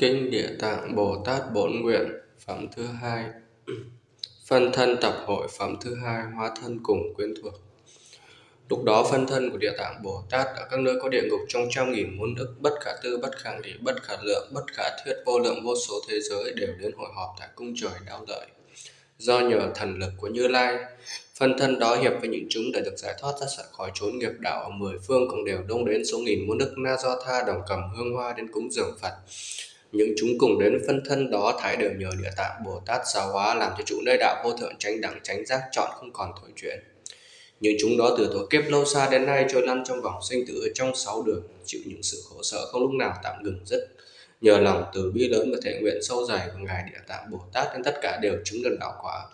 Kinh Địa Tạng Bồ Tát Bổn Nguyện Phẩm thứ hai Phân thân tập hội phẩm thứ hai Hóa thân cùng quyến thuộc Lúc đó phân thân của Địa Tạng Bồ Tát ở các nơi có địa ngục trong trăm nghìn muôn ức bất khả tư, bất khả lý, bất khả lượng, bất khả thuyết vô lượng vô số thế giới đều đến hội họp tại cung trời đau lợi. Do nhờ thần lực của Như Lai, phân thân đó hiệp với những chúng đã được giải thoát ra khỏi chốn nghiệp đạo ở mười phương cũng đều đông đến số nghìn muôn đức na do tha đồng cầm hương hoa đến cúng dường Phật. Những chúng cùng đến phân thân đó thái đều nhờ địa tạng Bồ Tát giáo hóa làm cho chủ nơi đạo vô thượng tránh đẳng tránh giác chọn không còn thổi chuyện. Những chúng đó từ thuở kiếp lâu xa đến nay trôi lăn trong vòng sinh tử trong sáu đường, chịu những sự khổ sở không lúc nào tạm ngừng dứt. Nhờ lòng từ bi lớn và thể nguyện sâu dày của Ngài Địa Tạng Bồ Tát nên tất cả đều chứng được đạo quả.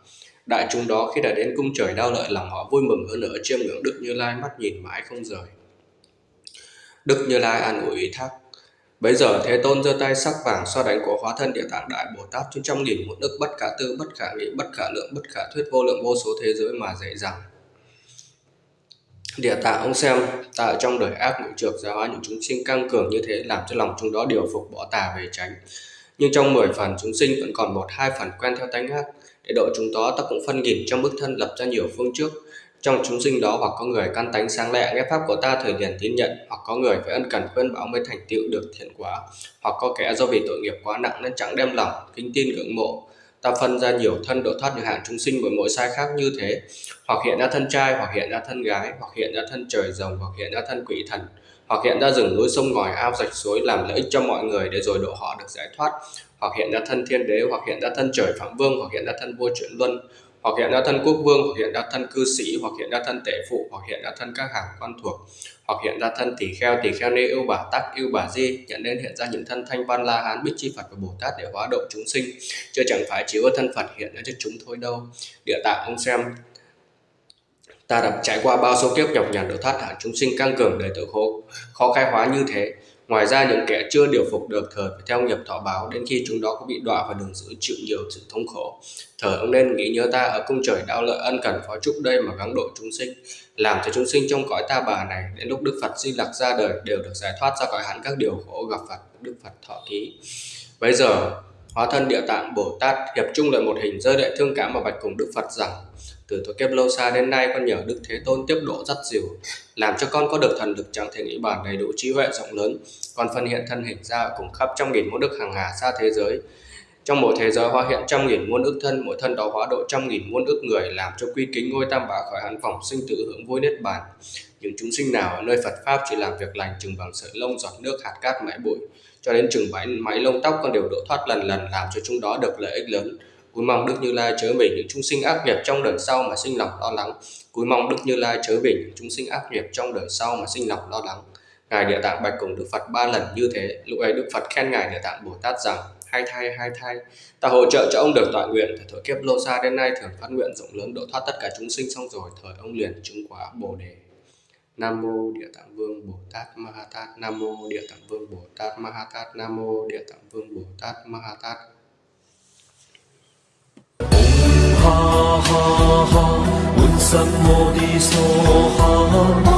Đại chúng đó khi đã đến cung trời đau lợi lòng họ vui mừng hơn nữa chiêm ngưỡng Đức Như Lai mắt nhìn mãi không rời. Đức Như Lai an ủi ý thác. Bấy giờ Thế Tôn giơ tay sắc vàng so đánh của hóa thân Địa Tạng Đại Bồ Tát trên trăm nghìn một đức bất khả tư, bất khả nghĩ, bất khả lượng, bất khả thuyết vô lượng vô số thế giới mà dạy rằng Địa tạng ông xem ta ở trong đời ác ngũ trược giáo hóa những chúng sinh căng cường như thế làm cho lòng chúng đó điều phục bỏ tà về tránh. Nhưng trong 10 phần chúng sinh vẫn còn một hai phần quen theo tánh ác. Để độ chúng đó ta cũng phân nghìn trong bức thân lập ra nhiều phương trước. Trong chúng sinh đó hoặc có người căn tánh sáng lẹ nghe pháp của ta thời liền tín nhận, hoặc có người phải ân cần khuyên bảo mới thành tựu được thiện quả, hoặc có kẻ do vì tội nghiệp quá nặng nên chẳng đem lòng kính tin ngưỡng mộ, ta phân ra nhiều thân độ thoát được hạn chúng sinh với mỗi sai khác như thế. Hoặc hiện ra thân trai, hoặc hiện ra thân gái, hoặc hiện ra thân trời rồng, hoặc hiện ra thân quỷ thần, hoặc hiện ra rừng núi sông ngòi, ao rạch suối làm lợi ích cho mọi người để rồi độ họ được giải thoát. Hoặc hiện ra thân thiên đế, hoặc hiện ra thân trời phạm vương, hoặc hiện ra thân vua chuyển luân hoặc hiện ra thân quốc vương, hoặc hiện ra thân cư sĩ, hoặc hiện ra thân tể phụ, hoặc hiện ra thân các hàng quan thuộc, hoặc hiện ra thân tỷ kheo tỷ kheo nê ưu bà tắc, ưu bà di, nhận đến hiện ra những thân thanh văn la hán bích chi phật và bồ tát để hóa độ chúng sinh. Chứ chẳng phải chỉ có thân phật hiện ra cho chúng thôi đâu. Địa tạng ông xem. Ta đã trải qua bao số kiếp nhọc nhằn độ thoát hạ chúng sinh căng cường đời tự khổ, khó khai hóa như thế ngoài ra những kẻ chưa điều phục được thời phải theo nghiệp thọ báo, đến khi chúng đó có bị đọa vào đường giữ chịu nhiều sự thống khổ. Thời ông nên nghĩ nhớ ta ở cung trời đạo lợi ân cần phó chúc đây mà gắng độ chúng sinh, làm cho chúng sinh trong cõi ta bà này, đến lúc đức phật di lạc ra đời đều được giải thoát ra khỏi hẳn các điều khổ gặp phật, đức phật thọ ký bây giờ, hóa thân địa tạng bồ tát hiệp chung lại một hình rơi đại thương cảm và bạch cùng đức phật rằng từ thời kiếp lâu xa đến nay con nhờ đức thế tôn tiếp độ dắt dìu làm cho con có được thần lực chẳng thể nghĩ bàn đầy đủ trí huệ rộng lớn. Con phân hiện thân hình ra cùng khắp trăm nghìn muôn đức hàng hà xa thế giới. Trong mỗi thế giới hóa hiện trăm nghìn muôn ức thân mỗi thân đó hóa độ trăm nghìn muôn ức người làm cho quy kính ngôi tam bảo khỏi hắn phòng sinh tử hưởng vui niết bàn. Những chúng sinh nào ở nơi phật pháp chỉ làm việc lành chừng bằng sợi lông giọt nước hạt cát mãi bụi cho đến chừng máy, máy lông tóc con đều độ thoát lần lần làm cho chúng đó được lợi ích lớn cúi mong đức như lai chớ mình những chúng sinh ác nghiệp trong đời sau mà sinh lòng lo lắng. Cúi mong đức như lai chớ mình những chúng sinh ác nghiệp trong đời sau mà sinh lòng lo lắng. Ngài địa tạng bạch cùng đức phật ba lần như thế. Lúc ấy đức phật khen ngài địa tạng bồ tát rằng, hai thai hai thai, ta hỗ trợ cho ông được tọa nguyện từ thời kiếp lô xa đến nay thường phát nguyện rộng lớn độ thoát tất cả chúng sinh xong rồi, thời ông liền chứng quả bồ đề. Nam mô Địa Tạng Vương Bồ Tát Ma Ha Tát. Nam mô Địa Tạng Vương Bồ Tát Ma Ha Tát. Nam mô Địa Tạng Vương Bồ Tát Ma Ha Tát. ha ha ha, 满心我的所哈。